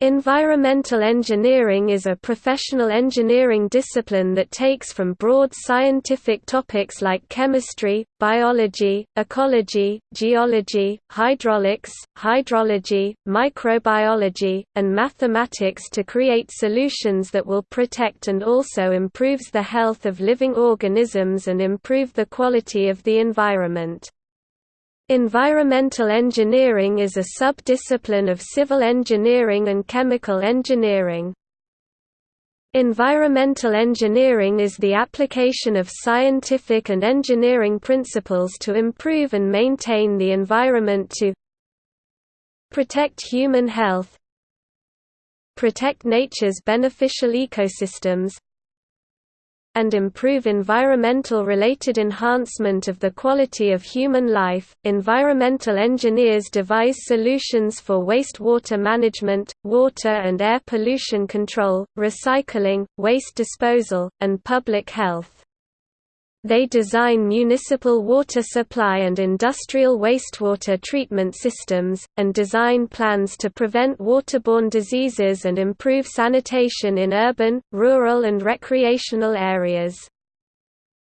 Environmental engineering is a professional engineering discipline that takes from broad scientific topics like chemistry, biology, ecology, geology, hydraulics, hydrology, microbiology, and mathematics to create solutions that will protect and also improves the health of living organisms and improve the quality of the environment. Environmental engineering is a sub-discipline of civil engineering and chemical engineering. Environmental engineering is the application of scientific and engineering principles to improve and maintain the environment to protect human health, protect nature's beneficial ecosystems, and improve environmental related enhancement of the quality of human life. Environmental engineers devise solutions for wastewater management, water and air pollution control, recycling, waste disposal, and public health. They design municipal water supply and industrial wastewater treatment systems, and design plans to prevent waterborne diseases and improve sanitation in urban, rural and recreational areas.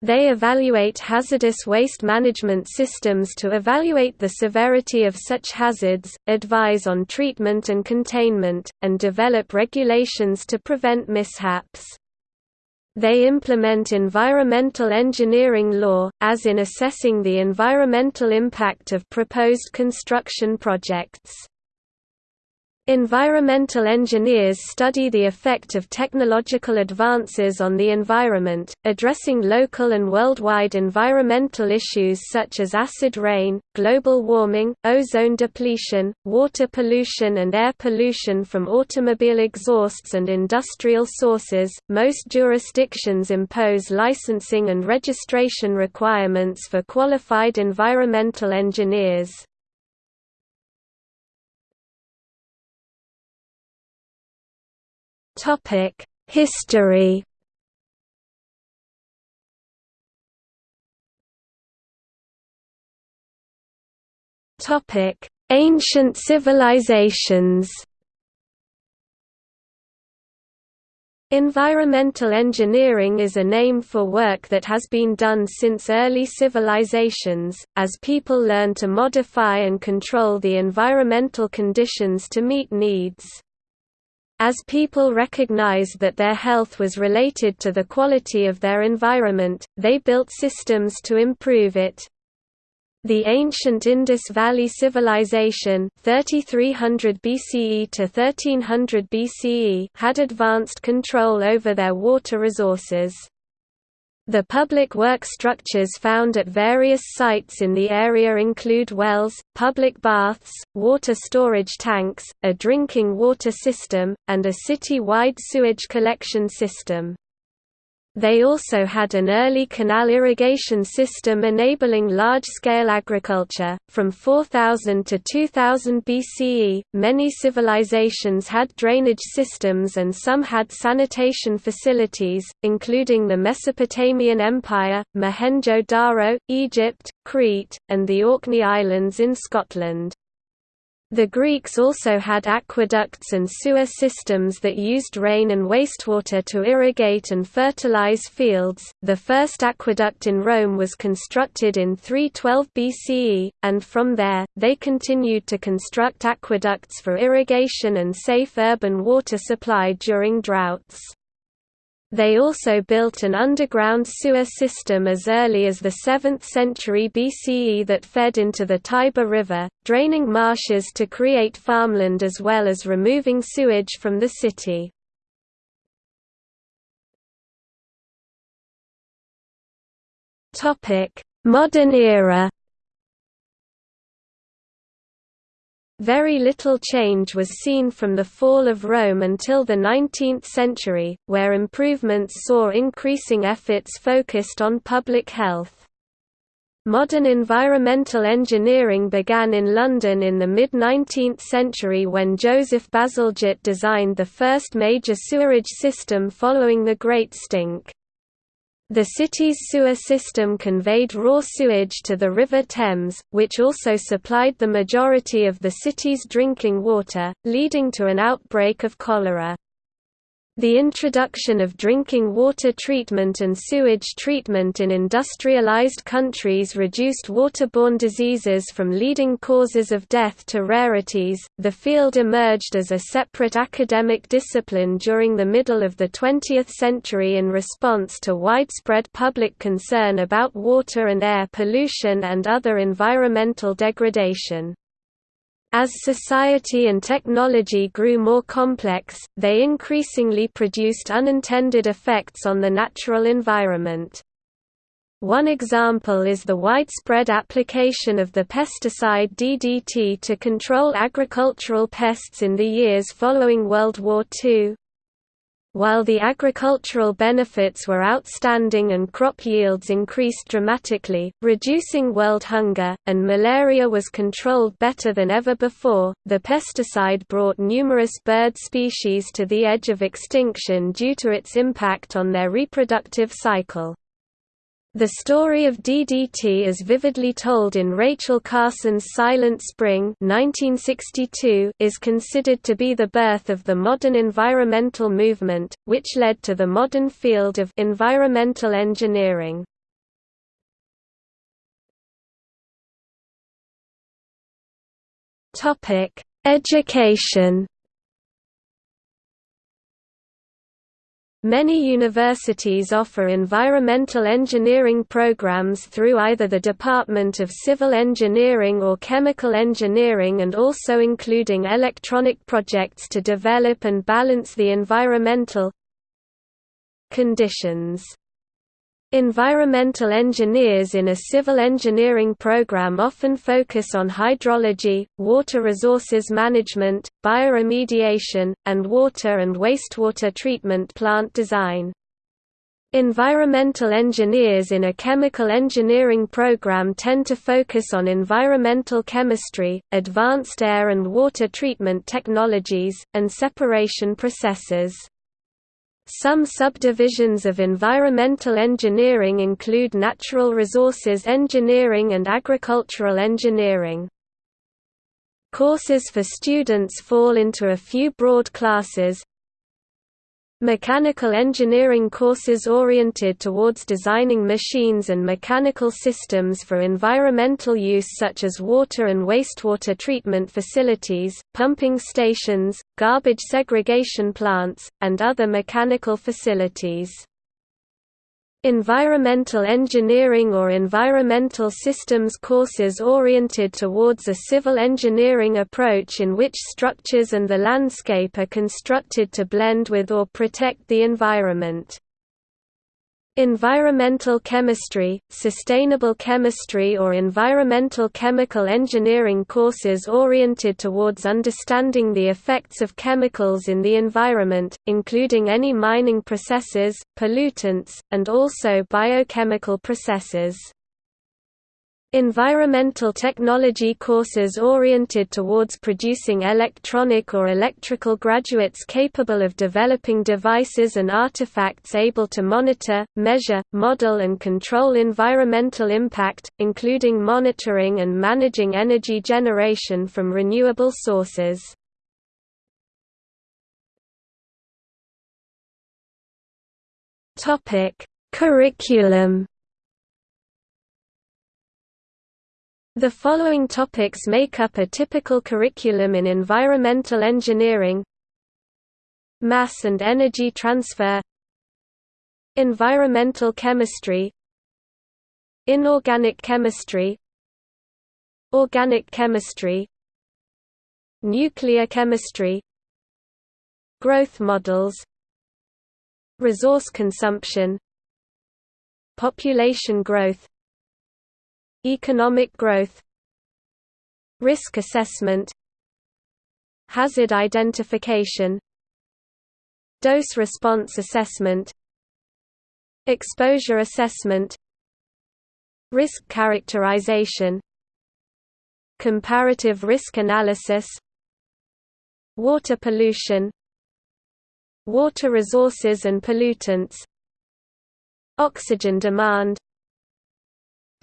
They evaluate hazardous waste management systems to evaluate the severity of such hazards, advise on treatment and containment, and develop regulations to prevent mishaps. They implement environmental engineering law, as in assessing the environmental impact of proposed construction projects. Environmental engineers study the effect of technological advances on the environment, addressing local and worldwide environmental issues such as acid rain, global warming, ozone depletion, water pollution, and air pollution from automobile exhausts and industrial sources. Most jurisdictions impose licensing and registration requirements for qualified environmental engineers. Topic: History. Topic: Ancient civilizations. Environmental engineering is a name for work that has been done since early civilizations, as people learn to modify and control the environmental conditions to meet needs. As people recognized that their health was related to the quality of their environment, they built systems to improve it. The ancient Indus Valley Civilization 3300 BCE to 1300 BCE had advanced control over their water resources. The public work structures found at various sites in the area include wells, public baths, water storage tanks, a drinking water system, and a city-wide sewage collection system. They also had an early canal irrigation system enabling large-scale agriculture. From 4000 to 2000 BCE, many civilizations had drainage systems and some had sanitation facilities, including the Mesopotamian Empire, Mohenjo-Daro, Egypt, Crete, and the Orkney Islands in Scotland. The Greeks also had aqueducts and sewer systems that used rain and wastewater to irrigate and fertilize fields. The first aqueduct in Rome was constructed in 312 BCE, and from there, they continued to construct aqueducts for irrigation and safe urban water supply during droughts. They also built an underground sewer system as early as the 7th century BCE that fed into the Tiber River, draining marshes to create farmland as well as removing sewage from the city. Modern era Very little change was seen from the fall of Rome until the 19th century, where improvements saw increasing efforts focused on public health. Modern environmental engineering began in London in the mid-19th century when Joseph Bazalgette designed the first major sewerage system following the Great Stink. The city's sewer system conveyed raw sewage to the River Thames, which also supplied the majority of the city's drinking water, leading to an outbreak of cholera. The introduction of drinking water treatment and sewage treatment in industrialized countries reduced waterborne diseases from leading causes of death to rarities. The field emerged as a separate academic discipline during the middle of the 20th century in response to widespread public concern about water and air pollution and other environmental degradation. As society and technology grew more complex, they increasingly produced unintended effects on the natural environment. One example is the widespread application of the pesticide DDT to control agricultural pests in the years following World War II. While the agricultural benefits were outstanding and crop yields increased dramatically, reducing world hunger, and malaria was controlled better than ever before, the pesticide brought numerous bird species to the edge of extinction due to its impact on their reproductive cycle. The story of DDT is vividly told in Rachel Carson's Silent Spring 1962 is considered to be the birth of the modern environmental movement, which led to the modern field of environmental engineering. Education Many universities offer environmental engineering programs through either the Department of Civil Engineering or Chemical Engineering and also including electronic projects to develop and balance the environmental conditions. Environmental engineers in a civil engineering program often focus on hydrology, water resources management, bioremediation, and water and wastewater treatment plant design. Environmental engineers in a chemical engineering program tend to focus on environmental chemistry, advanced air and water treatment technologies, and separation processes. Some subdivisions of environmental engineering include natural resources engineering and agricultural engineering. Courses for students fall into a few broad classes, Mechanical engineering courses oriented towards designing machines and mechanical systems for environmental use such as water and wastewater treatment facilities, pumping stations, garbage segregation plants, and other mechanical facilities. Environmental engineering or environmental systems courses oriented towards a civil engineering approach in which structures and the landscape are constructed to blend with or protect the environment. Environmental chemistry, sustainable chemistry or environmental chemical engineering courses oriented towards understanding the effects of chemicals in the environment, including any mining processes, pollutants, and also biochemical processes. Environmental technology courses oriented towards producing electronic or electrical graduates capable of developing devices and artifacts able to monitor, measure, model and control environmental impact, including monitoring and managing energy generation from renewable sources. Curriculum The following topics make up a typical curriculum in environmental engineering. Mass and energy transfer. Environmental chemistry. Inorganic chemistry. Organic chemistry. Nuclear chemistry. Growth models. Resource consumption. Population growth Economic growth Risk assessment Hazard identification Dose response assessment Exposure assessment Risk characterization Comparative risk analysis Water pollution Water resources and pollutants Oxygen demand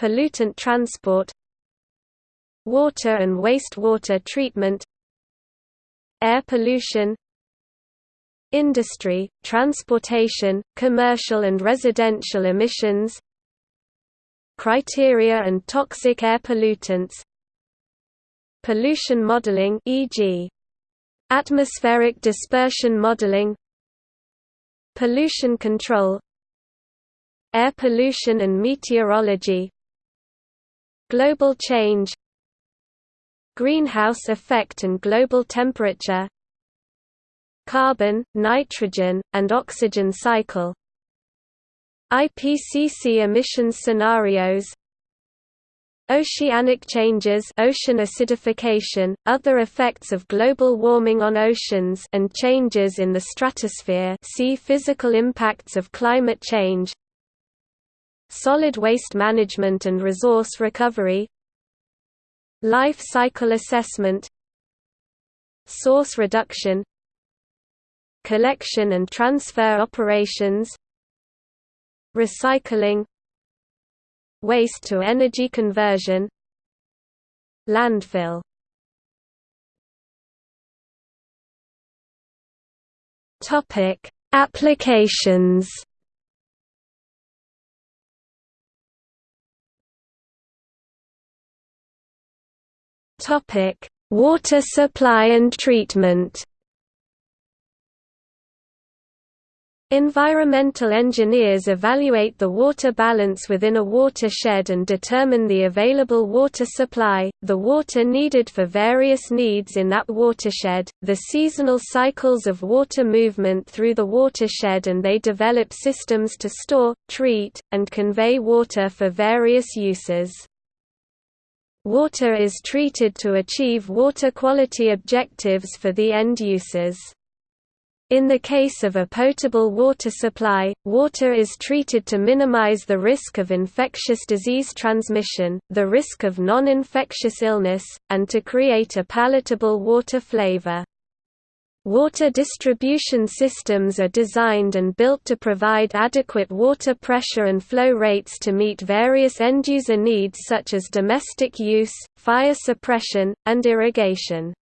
Pollutant transport Water and wastewater treatment Air pollution Industry, transportation, commercial and residential emissions Criteria and toxic air pollutants Pollution modeling e.g. Atmospheric dispersion modeling Pollution control Air pollution and meteorology Global change Greenhouse effect and global temperature Carbon, nitrogen, and oxygen cycle IPCC emissions scenarios Oceanic changes ocean acidification, other effects of global warming on oceans and changes in the stratosphere see physical impacts of climate change Solid waste management and resource recovery Life cycle assessment Source reduction Collection and transfer operations Recycling Waste to energy conversion Landfill Topic: Applications. Topic: Water supply and treatment. Environmental engineers evaluate the water balance within a watershed and determine the available water supply, the water needed for various needs in that watershed, the seasonal cycles of water movement through the watershed and they develop systems to store, treat, and convey water for various uses. Water is treated to achieve water quality objectives for the end users. In the case of a potable water supply, water is treated to minimize the risk of infectious disease transmission, the risk of non-infectious illness, and to create a palatable water flavor. Water distribution systems are designed and built to provide adequate water pressure and flow rates to meet various end-user needs such as domestic use, fire suppression, and irrigation.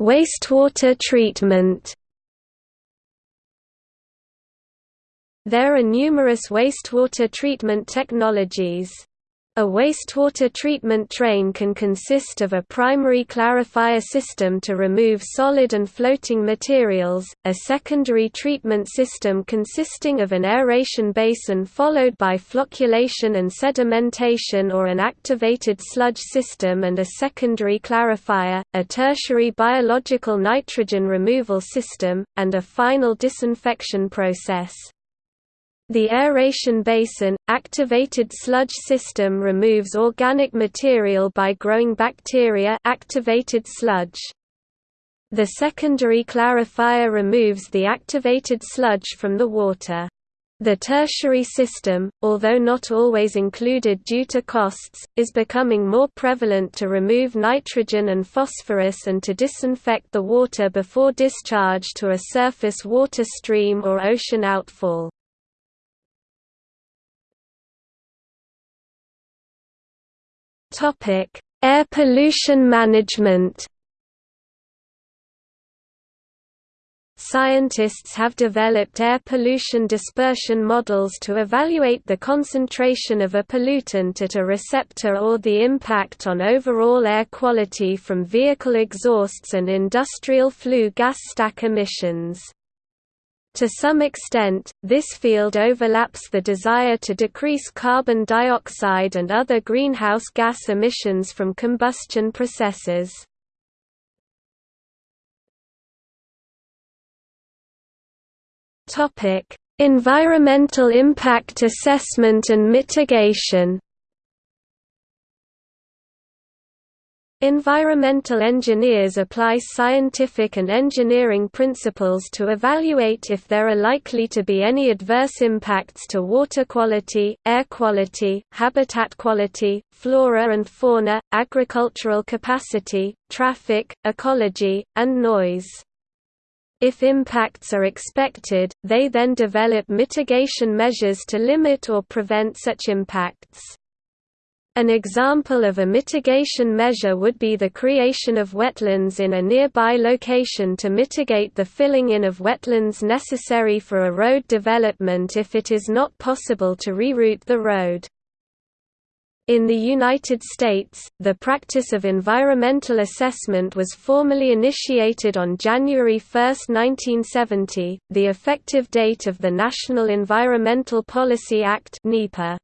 Wastewater treatment. There are numerous wastewater treatment technologies. A wastewater treatment train can consist of a primary clarifier system to remove solid and floating materials, a secondary treatment system consisting of an aeration basin followed by flocculation and sedimentation or an activated sludge system and a secondary clarifier, a tertiary biological nitrogen removal system, and a final disinfection process. The aeration basin, activated sludge system removes organic material by growing bacteria activated sludge. The secondary clarifier removes the activated sludge from the water. The tertiary system, although not always included due to costs, is becoming more prevalent to remove nitrogen and phosphorus and to disinfect the water before discharge to a surface water stream or ocean outfall. Topic: Air pollution management. Scientists have developed air pollution dispersion models to evaluate the concentration of a pollutant at a receptor or the impact on overall air quality from vehicle exhausts and industrial flue gas stack emissions. To some extent, this field overlaps the desire to decrease carbon dioxide and other greenhouse gas emissions from combustion processes. Environmental impact assessment and mitigation Environmental engineers apply scientific and engineering principles to evaluate if there are likely to be any adverse impacts to water quality, air quality, habitat quality, flora and fauna, agricultural capacity, traffic, ecology, and noise. If impacts are expected, they then develop mitigation measures to limit or prevent such impacts. An example of a mitigation measure would be the creation of wetlands in a nearby location to mitigate the filling in of wetlands necessary for a road development if it is not possible to reroute the road. In the United States, the practice of environmental assessment was formally initiated on January 1, 1970, the effective date of the National Environmental Policy Act (NEPA).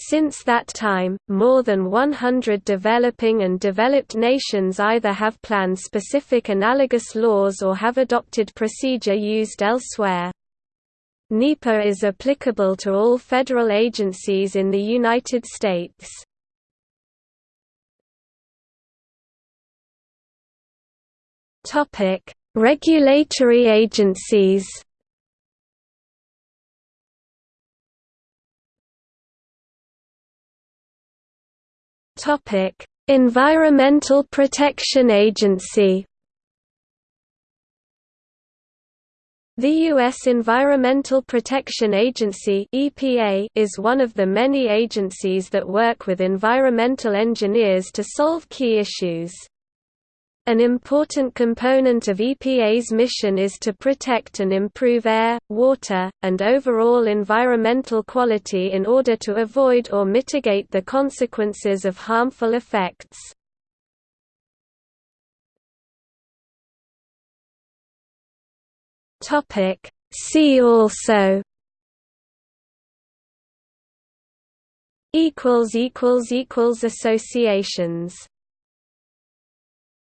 Since that time, more than 100 developing and developed nations either have plan-specific analogous laws or have adopted procedure used elsewhere. NEPA is applicable to all federal agencies in the United States. Regulatory agencies Topic: Environmental Protection Agency. The U.S. Environmental Protection Agency (EPA) is one of the many agencies that work with environmental engineers to solve key issues. An important component of EPA's mission is to protect and improve air, water, and overall environmental quality in order to avoid or mitigate the consequences of harmful effects. See also Associations